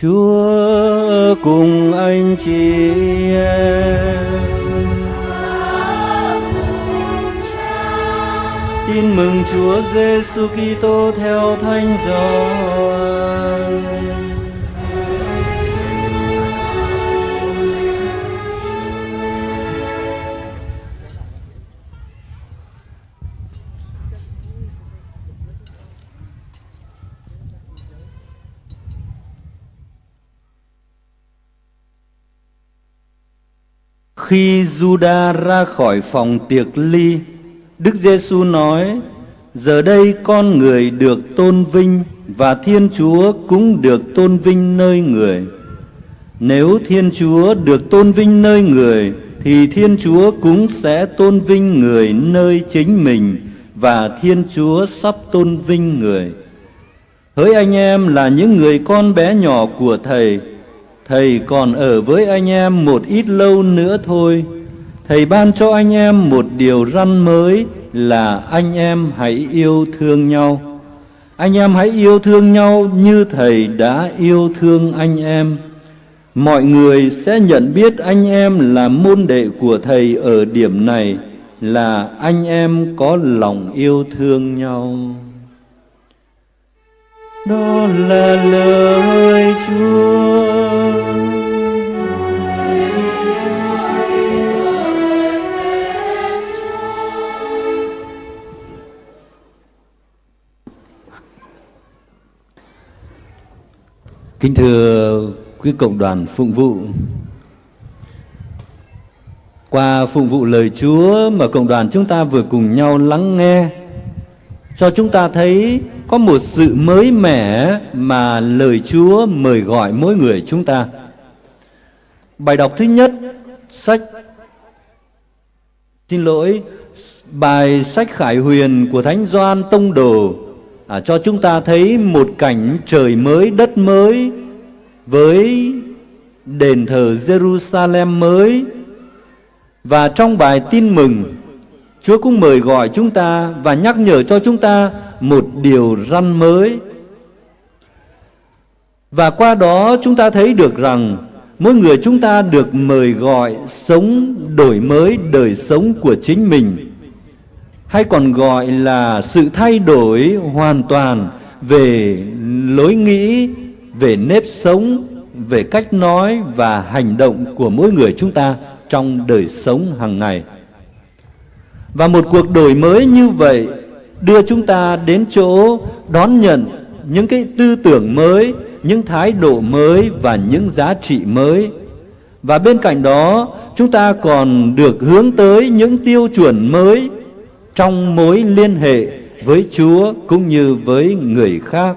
Chúa cùng anh chị em. Tin mừng Chúa Giêsu Kitô theo Thánh Gioan. Khi Juda ra khỏi phòng tiệc ly, Đức Giêsu nói: Giờ đây con người được tôn vinh và Thiên Chúa cũng được tôn vinh nơi người. Nếu Thiên Chúa được tôn vinh nơi người thì Thiên Chúa cũng sẽ tôn vinh người nơi chính mình và Thiên Chúa sắp tôn vinh người. Hỡi anh em là những người con bé nhỏ của Thầy, Thầy còn ở với anh em một ít lâu nữa thôi. Thầy ban cho anh em một điều răn mới là anh em hãy yêu thương nhau. Anh em hãy yêu thương nhau như Thầy đã yêu thương anh em. Mọi người sẽ nhận biết anh em là môn đệ của Thầy ở điểm này là anh em có lòng yêu thương nhau. Đó là lời Chúa. Kính thưa quý cộng đoàn phụng vụ, qua phụng vụ lời Chúa mà cộng đoàn chúng ta vừa cùng nhau lắng nghe, cho chúng ta thấy có một sự mới mẻ mà lời Chúa mời gọi mỗi người chúng ta. Bài đọc thứ nhất, sách Xin lỗi, bài sách Khải Huyền của Thánh Doan Tông Đồ à, cho chúng ta thấy một cảnh trời mới, đất mới với đền thờ Jerusalem mới. Và trong bài tin mừng, Chúa cũng mời gọi chúng ta và nhắc nhở cho chúng ta một điều răn mới. Và qua đó chúng ta thấy được rằng mỗi người chúng ta được mời gọi sống đổi mới đời sống của chính mình hay còn gọi là sự thay đổi hoàn toàn về lối nghĩ, về nếp sống, về cách nói và hành động của mỗi người chúng ta trong đời sống hàng ngày. Và một cuộc đổi mới như vậy đưa chúng ta đến chỗ đón nhận những cái tư tưởng mới, những thái độ mới và những giá trị mới. Và bên cạnh đó, chúng ta còn được hướng tới những tiêu chuẩn mới trong mối liên hệ với Chúa cũng như với người khác.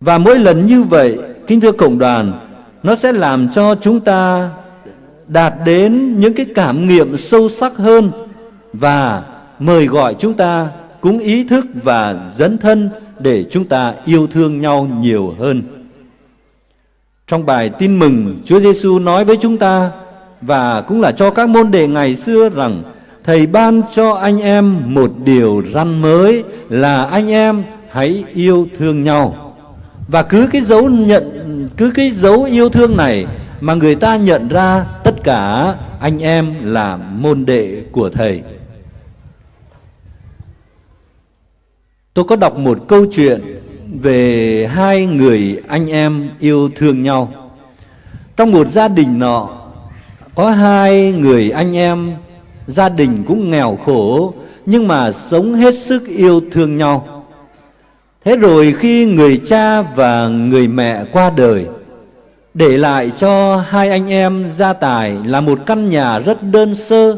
Và mỗi lần như vậy, kính thưa cộng đoàn, nó sẽ làm cho chúng ta đạt đến những cái cảm nghiệm sâu sắc hơn và mời gọi chúng ta cũng ý thức và dấn thân để chúng ta yêu thương nhau nhiều hơn. Trong bài tin mừng, Chúa Giêsu nói với chúng ta và cũng là cho các môn đệ ngày xưa rằng Thầy ban cho anh em một điều răn mới là anh em hãy yêu thương nhau. Và cứ cái dấu nhận, cứ cái dấu yêu thương này mà người ta nhận ra tất cả anh em là môn đệ của thầy. Tôi có đọc một câu chuyện về hai người anh em yêu thương nhau. Trong một gia đình nọ, có hai người anh em gia đình cũng nghèo khổ nhưng mà sống hết sức yêu thương nhau. Thế rồi khi người cha và người mẹ qua đời, để lại cho hai anh em gia tài là một căn nhà rất đơn sơ,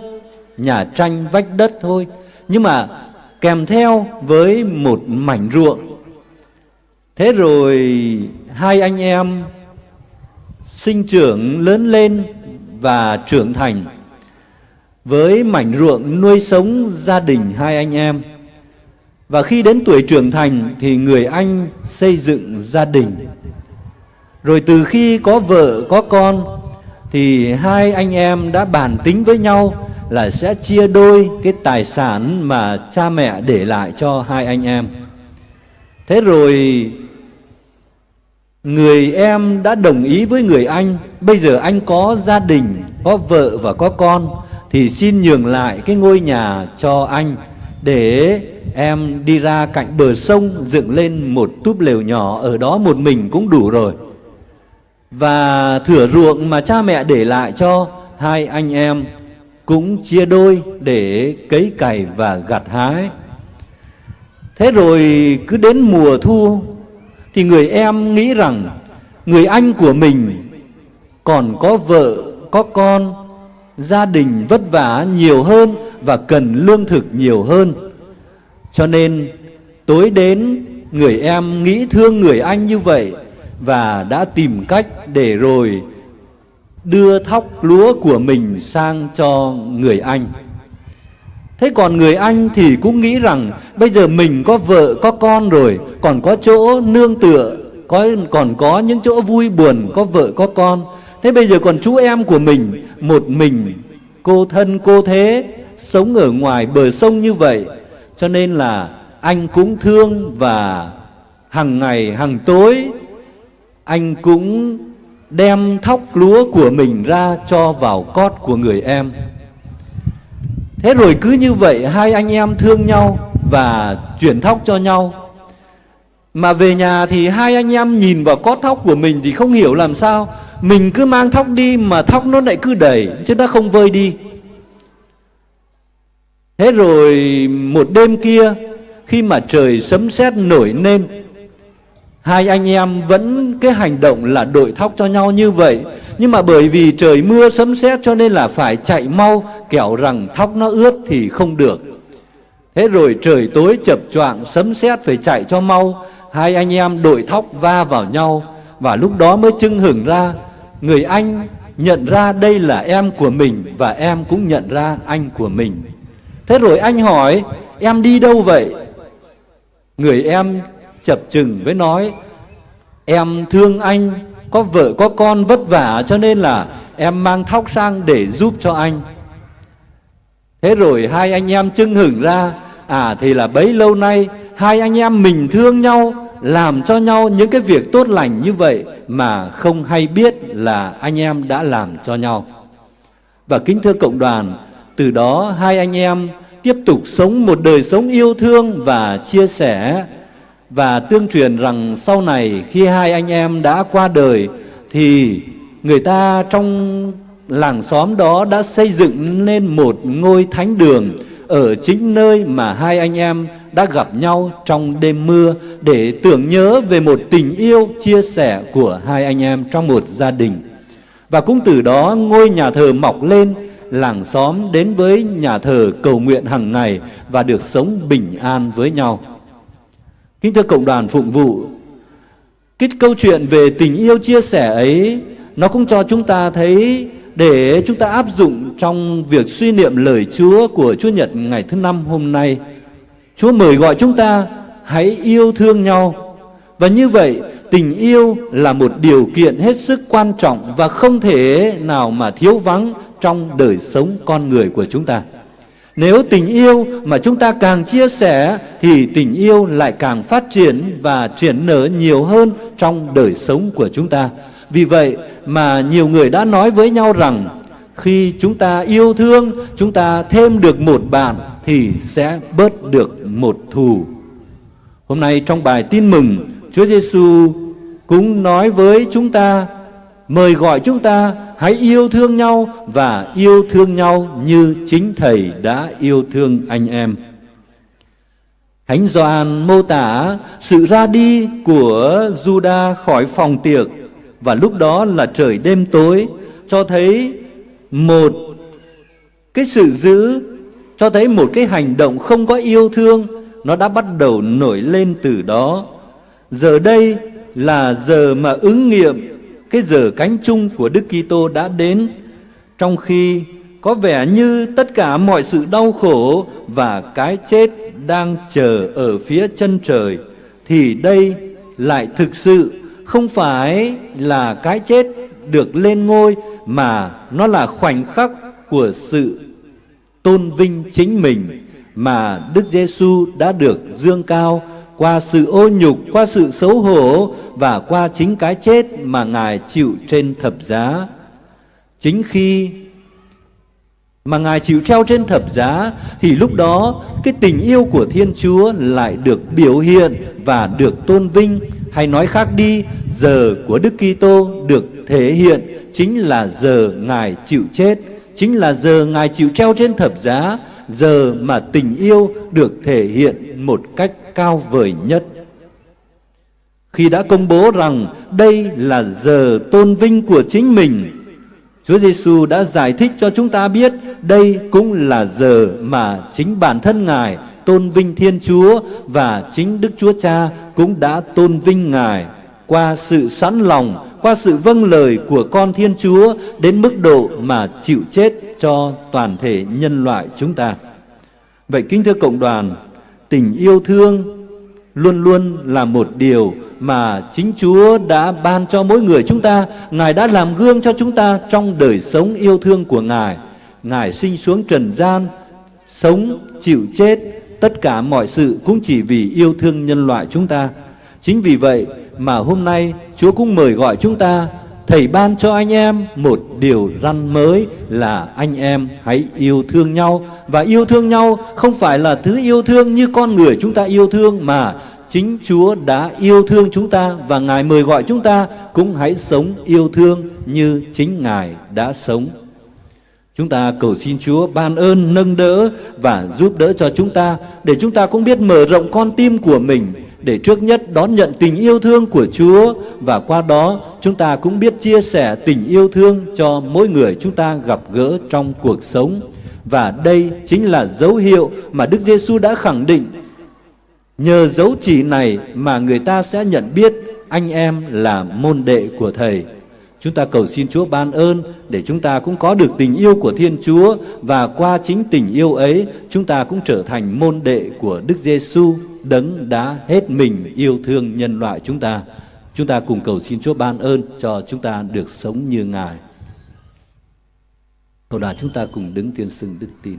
nhà tranh vách đất thôi, nhưng mà kèm theo với một mảnh ruộng. Thế rồi hai anh em sinh trưởng lớn lên và trưởng thành với mảnh ruộng nuôi sống gia đình hai anh em. Và khi đến tuổi trưởng thành thì người anh xây dựng gia đình. Rồi từ khi có vợ có con thì hai anh em đã bàn tính với nhau là sẽ chia đôi cái tài sản mà cha mẹ để lại cho hai anh em. Thế rồi Người em đã đồng ý với người anh Bây giờ anh có gia đình, có vợ và có con thì xin nhường lại cái ngôi nhà cho anh Để em đi ra cạnh bờ sông Dựng lên một túp lều nhỏ Ở đó một mình cũng đủ rồi. Và thửa ruộng mà cha mẹ để lại cho hai anh em Cũng chia đôi để cấy cày và gặt hái. Thế rồi cứ đến mùa thu thì người em nghĩ rằng người anh của mình còn có vợ, có con, gia đình vất vả nhiều hơn và cần lương thực nhiều hơn. Cho nên tối đến người em nghĩ thương người anh như vậy và đã tìm cách để rồi đưa thóc lúa của mình sang cho người anh. Thế còn người anh thì cũng nghĩ rằng bây giờ mình có vợ có con rồi, còn có chỗ nương tựa, có còn có những chỗ vui buồn, có vợ có con. Thế bây giờ còn chú em của mình, một mình, cô thân cô thế, sống ở ngoài bờ sông như vậy. Cho nên là anh cũng thương và hàng ngày, hàng tối, anh cũng đem thóc lúa của mình ra cho vào cót của người em. Thế rồi cứ như vậy hai anh em thương nhau và chuyển thóc cho nhau. Mà về nhà thì hai anh em nhìn vào cốt thóc của mình thì không hiểu làm sao. Mình cứ mang thóc đi mà thóc nó lại cứ đẩy chứ nó không vơi đi. Thế rồi một đêm kia, khi mà trời sấm sét nổi lên, Hai anh em vẫn cái hành động là đội thóc cho nhau như vậy Nhưng mà bởi vì trời mưa sấm sét cho nên là phải chạy mau, Kẻo rằng thóc nó ướt thì không được Thế rồi trời tối chập choạng, sấm sét phải chạy cho mau Hai anh em đội thóc va vào nhau Và lúc đó mới chưng hửng ra. Người anh nhận ra đây là em của mình Và em cũng nhận ra anh của mình. Thế rồi anh hỏi, Em đi đâu vậy? Người em chập chừng với nói, Em thương anh, Có vợ, có con vất vả Cho nên là em mang thóc sang để giúp cho anh. Thế rồi hai anh em chưng hửng ra À thì là bấy lâu nay Hai anh em mình thương nhau làm cho nhau những cái việc tốt lành như vậy Mà không hay biết là anh em đã làm cho nhau. Và kính thưa cộng đoàn, Từ đó hai anh em tiếp tục sống một đời sống yêu thương và chia sẻ. Và tương truyền rằng sau này khi hai anh em đã qua đời thì người ta trong làng xóm đó đã xây dựng nên một ngôi thánh đường ở chính nơi mà hai anh em đã gặp nhau trong đêm mưa để tưởng nhớ về một tình yêu chia sẻ của hai anh em trong một gia đình. Và cũng từ đó ngôi nhà thờ mọc lên, làng xóm đến với nhà thờ cầu nguyện hàng ngày và được sống bình an với nhau. Kính thưa cộng đoàn phụng vụ, cái câu chuyện về tình yêu chia sẻ ấy nó cũng cho chúng ta thấy để chúng ta áp dụng trong việc suy niệm lời Chúa của Chúa Nhật ngày thứ năm hôm nay. Chúa mời gọi chúng ta hãy yêu thương nhau. Và như vậy, tình yêu là một điều kiện hết sức quan trọng và không thể nào mà thiếu vắng trong đời sống con người của chúng ta. Nếu tình yêu mà chúng ta càng chia sẻ thì tình yêu lại càng phát triển và triển nở nhiều hơn trong đời sống của chúng ta. Vì vậy mà nhiều người đã nói với nhau rằng khi chúng ta yêu thương, chúng ta thêm được một bạn thì sẽ bớt được một thù. Hôm nay trong bài tin mừng, Chúa Giêsu cũng nói với chúng ta mời gọi chúng ta hãy yêu thương nhau và yêu thương nhau như chính Thầy đã yêu thương anh em. Thánh Gioan mô tả sự ra đi của Juda khỏi phòng tiệc và lúc đó là trời đêm tối, cho thấy một cái sự giữ cho thấy một cái hành động không có yêu thương, nó đã bắt đầu nổi lên từ đó. Giờ đây là giờ mà ứng nghiệm cái giờ cánh chung của Đức Kitô đã đến trong khi có vẻ như tất cả mọi sự đau khổ và cái chết đang chờ ở phía chân trời, thì đây lại thực sự không phải là cái chết được lên ngôi mà nó là khoảnh khắc của sự tôn vinh chính mình mà Đức Giêsu đã được dương cao qua sự ô nhục, qua sự xấu hổ và qua chính cái chết mà Ngài chịu trên thập giá. Chính khi mà Ngài chịu treo trên thập giá thì lúc đó cái tình yêu của Thiên Chúa lại được biểu hiện và được tôn vinh hay nói khác đi, giờ của Đức Kitô được thể hiện chính là giờ Ngài chịu chết, chính là giờ Ngài chịu treo trên thập giá, giờ mà tình yêu được thể hiện một cách cao vời nhất. Khi đã công bố rằng đây là giờ tôn vinh của chính mình, Chúa Giêsu đã giải thích cho chúng ta biết đây cũng là giờ mà chính bản thân Ngài tôn vinh Thiên Chúa và chính Đức Chúa Cha cũng đã tôn vinh Ngài qua sự sẵn lòng, qua sự vâng lời của con Thiên Chúa đến mức độ mà chịu chết cho toàn thể nhân loại chúng ta. Vậy kính thưa cộng đoàn, tình yêu thương luôn luôn là một điều mà chính Chúa đã ban cho mỗi người chúng ta. Ngài đã làm gương cho chúng ta trong đời sống yêu thương của Ngài. Ngài sinh xuống trần gian, sống, chịu chết, tất cả mọi sự cũng chỉ vì yêu thương nhân loại chúng ta. Chính vì vậy mà hôm nay Chúa cũng mời gọi chúng ta Thầy ban cho anh em một điều răn mới là anh em hãy yêu thương nhau. Và yêu thương nhau không phải là thứ yêu thương như con người chúng ta yêu thương Mà chính Chúa đã yêu thương chúng ta Và Ngài mời gọi chúng ta cũng hãy sống yêu thương như chính Ngài đã sống. Chúng ta cầu xin Chúa ban ơn, nâng đỡ và giúp đỡ cho chúng ta Để chúng ta cũng biết mở rộng con tim của mình để trước nhất đón nhận tình yêu thương của Chúa và qua đó chúng ta cũng biết chia sẻ tình yêu thương cho mỗi người chúng ta gặp gỡ trong cuộc sống. Và đây chính là dấu hiệu mà Đức Giêsu đã khẳng định. Nhờ dấu chỉ này mà người ta sẽ nhận biết anh em là môn đệ của Thầy. Chúng ta cầu xin Chúa ban ơn để chúng ta cũng có được tình yêu của Thiên Chúa và qua chính tình yêu ấy, chúng ta cũng trở thành môn đệ của Đức Giêsu đấng đã hết mình yêu thương nhân loại chúng ta. Chúng ta cùng cầu xin Chúa ban ơn cho chúng ta được sống như Ngài. Cầu đà, chúng ta cùng đứng tuyên xưng đức tin.